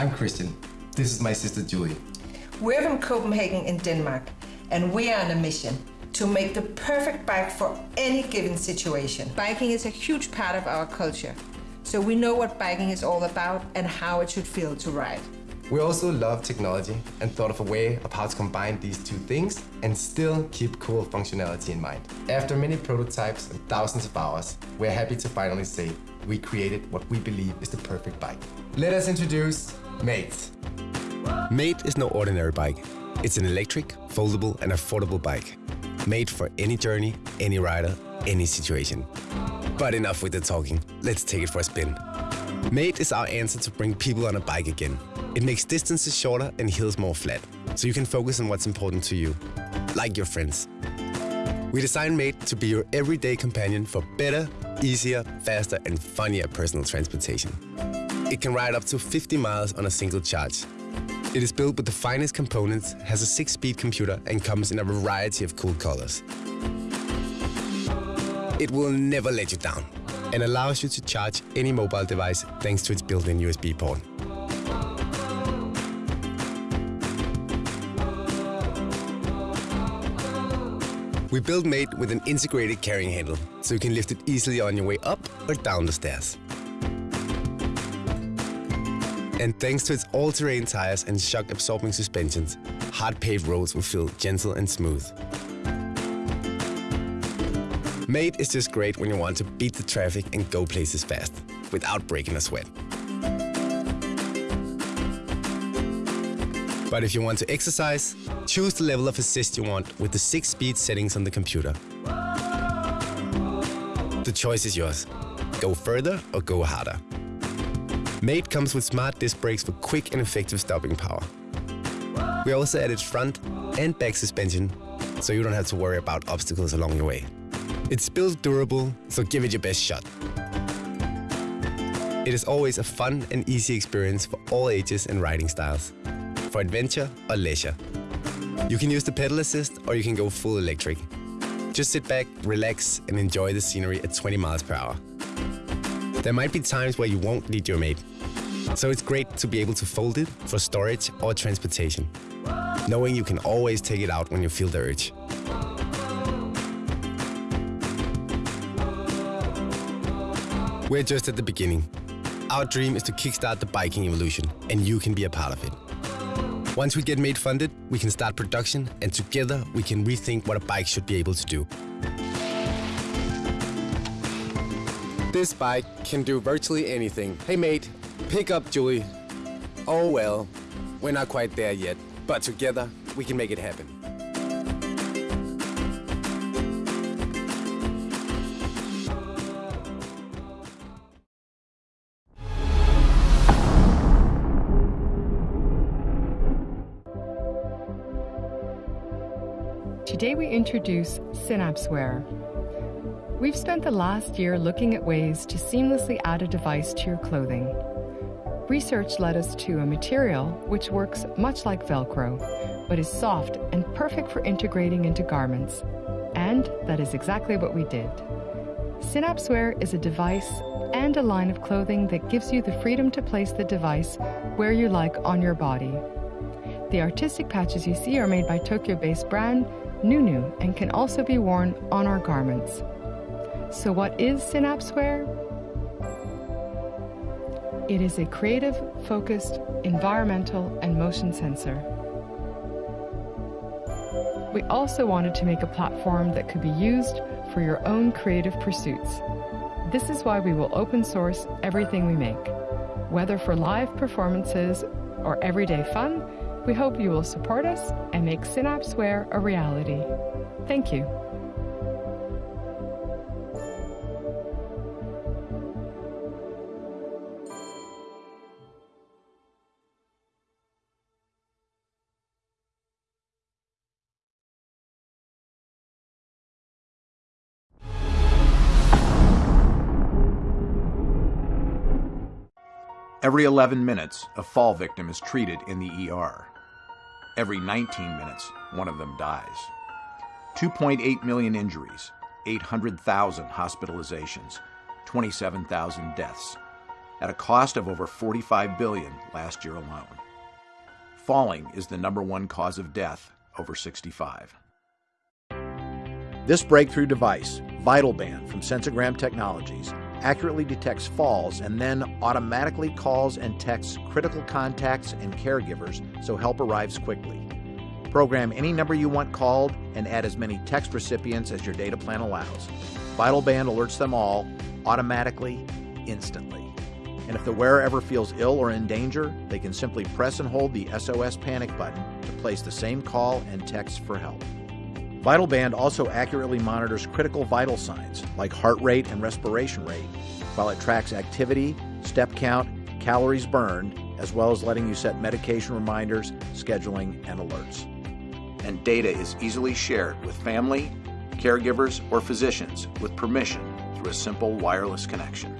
I'm Christian. This is my sister Julie. We're from Copenhagen in Denmark, and we are on a mission to make the perfect bike for any given situation. Biking is a huge part of our culture, so we know what biking is all about and how it should feel to ride. We also love technology and thought of a way of how to combine these two things and still keep cool functionality in mind. After many prototypes and thousands of hours, we're happy to finally say we created what we believe is the perfect bike. Let us introduce Mate. Mate is no ordinary bike. It's an electric, foldable and affordable bike. Made for any journey, any rider, any situation. But enough with the talking, let's take it for a spin. Mate is our answer to bring people on a bike again it makes distances shorter and hills more flat, so you can focus on what's important to you, like your friends. We designed Mate to be your everyday companion for better, easier, faster and funnier personal transportation. It can ride up to 50 miles on a single charge. It is built with the finest components, has a 6-speed computer and comes in a variety of cool colors. It will never let you down and allows you to charge any mobile device thanks to its built-in USB port. We built Mate with an integrated carrying handle, so you can lift it easily on your way up or down the stairs. And thanks to its all-terrain tires and shock-absorbing suspensions, hard-paved roads will feel gentle and smooth. Mate is just great when you want to beat the traffic and go places fast, without breaking a sweat. But if you want to exercise, choose the level of assist you want with the six speed settings on the computer. The choice is yours. Go further or go harder. Mate comes with smart disc brakes for quick and effective stopping power. We also added front and back suspension, so you don't have to worry about obstacles along your way. It's built durable, so give it your best shot. It is always a fun and easy experience for all ages and riding styles for adventure or leisure. You can use the pedal assist or you can go full electric. Just sit back, relax and enjoy the scenery at 20 miles per hour. There might be times where you won't need your mate, so it's great to be able to fold it for storage or transportation, knowing you can always take it out when you feel the urge. We're just at the beginning. Our dream is to kickstart the biking evolution, and you can be a part of it. Once we get Mate funded, we can start production and together we can rethink what a bike should be able to do. This bike can do virtually anything. Hey mate, pick up Julie. Oh well, we're not quite there yet, but together we can make it happen. Introduce SynapseWear. We've spent the last year looking at ways to seamlessly add a device to your clothing. Research led us to a material which works much like Velcro, but is soft and perfect for integrating into garments. And that is exactly what we did. SynapseWear is a device and a line of clothing that gives you the freedom to place the device where you like on your body. The artistic patches you see are made by Tokyo-based brand Nunu and can also be worn on our garments. So what is SynapseWear? It is a creative, focused, environmental and motion sensor. We also wanted to make a platform that could be used for your own creative pursuits. This is why we will open source everything we make. Whether for live performances or everyday fun, we hope you will support us and make SynapseWear a reality. Thank you. Every 11 minutes, a fall victim is treated in the ER. Every 19 minutes, one of them dies. 2.8 million injuries, 800,000 hospitalizations, 27,000 deaths. at a cost of over 45 billion last year alone. Falling is the number one cause of death over 65. This breakthrough device, VitalBand from Sensogram Technologies, accurately detects falls and then automatically calls and texts critical contacts and caregivers so help arrives quickly. Program any number you want called and add as many text recipients as your data plan allows. VitalBand alerts them all automatically, instantly. And if the wearer ever feels ill or in danger, they can simply press and hold the SOS panic button to place the same call and text for help. VitalBand also accurately monitors critical vital signs like heart rate and respiration rate, while it tracks activity, step count, calories burned, as well as letting you set medication reminders, scheduling, and alerts. And data is easily shared with family, caregivers, or physicians with permission through a simple wireless connection.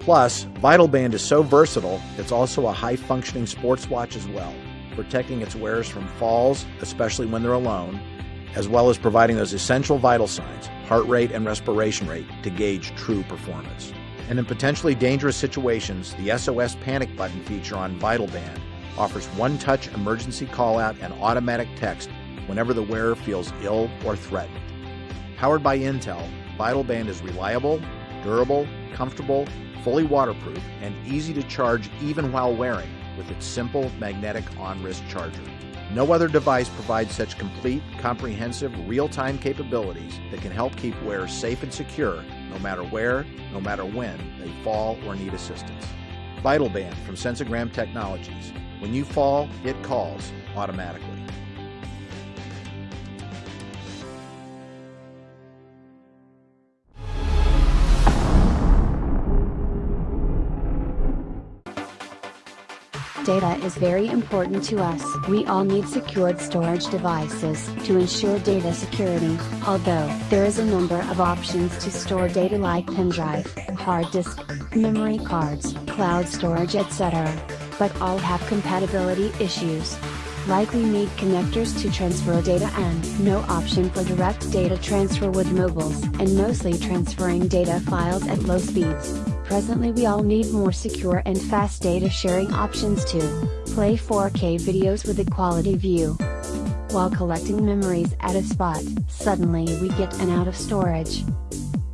Plus, Vital Band is so versatile, it's also a high functioning sports watch as well, protecting its wearers from falls, especially when they're alone, as well as providing those essential vital signs, heart rate and respiration rate, to gauge true performance. And in potentially dangerous situations, the SOS panic button feature on VitalBand offers one touch emergency call out and automatic text whenever the wearer feels ill or threatened. Powered by Intel, VitalBand is reliable, durable, comfortable, fully waterproof, and easy to charge even while wearing with its simple magnetic on wrist charger. No other device provides such complete, comprehensive, real time capabilities that can help keep wearers safe and secure no matter where, no matter when they fall or need assistance. VitalBand from Sensogram Technologies. When you fall, it calls automatically. Data is very important to us. We all need secured storage devices to ensure data security, although there is a number of options to store data like pen drive, hard disk, memory cards, cloud storage etc. But all have compatibility issues. Likely need connectors to transfer data and no option for direct data transfer with mobiles and mostly transferring data files at low speeds. Presently we all need more secure and fast data sharing options to play 4K videos with a quality view. While collecting memories at a spot, suddenly we get an out of storage.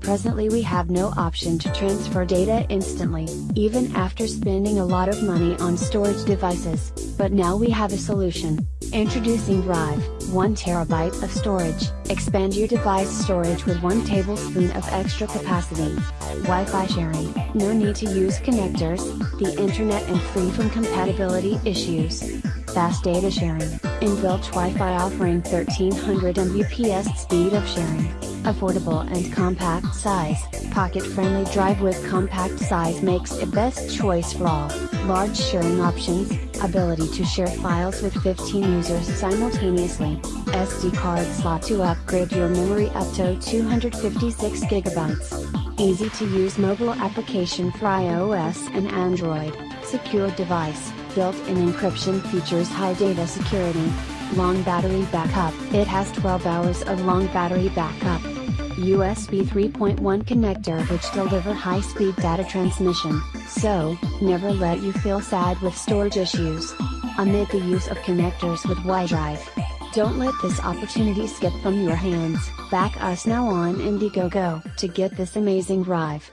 Presently we have no option to transfer data instantly, even after spending a lot of money on storage devices, but now we have a solution. Introducing Drive, 1 terabyte of storage. Expand your device storage with 1 tablespoon of extra capacity. Wi-Fi sharing, no need to use connectors, the internet and free from compatibility issues. Fast data sharing, inbuilt Wi-Fi offering 1300 Mbps speed of sharing. Affordable and compact size, pocket-friendly drive with compact size makes it best choice for all. Large sharing options, ability to share files with 15 users simultaneously. SD card slot to upgrade your memory up to 256 gigabytes. Easy to use mobile application for iOS and Android. Secure device, built-in encryption features high data security. Long battery backup. It has 12 hours of long battery backup. USB 3.1 connector which deliver high-speed data transmission, so, never let you feel sad with storage issues. Amid the use of connectors with Y-Drive. Don't let this opportunity skip from your hands, back us now on Indiegogo to get this amazing drive.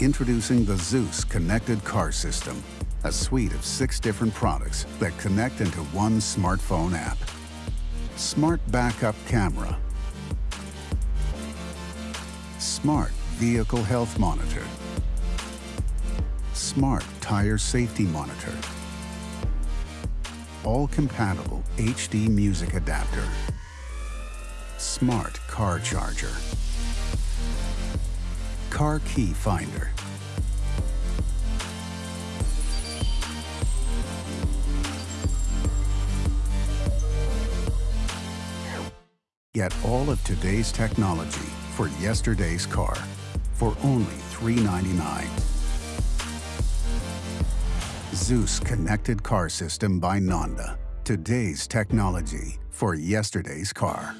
Introducing the ZUS Connected Car System, a suite of six different products that connect into one smartphone app. Smart Backup Camera. Smart Vehicle Health Monitor. Smart Tire Safety Monitor. All compatible HD music adapter. Smart Car Charger. Car Key Finder. Get all of today's technology for yesterday's car for only $399. ZUS Connected Car System by nonda. Today's technology for yesterday's car.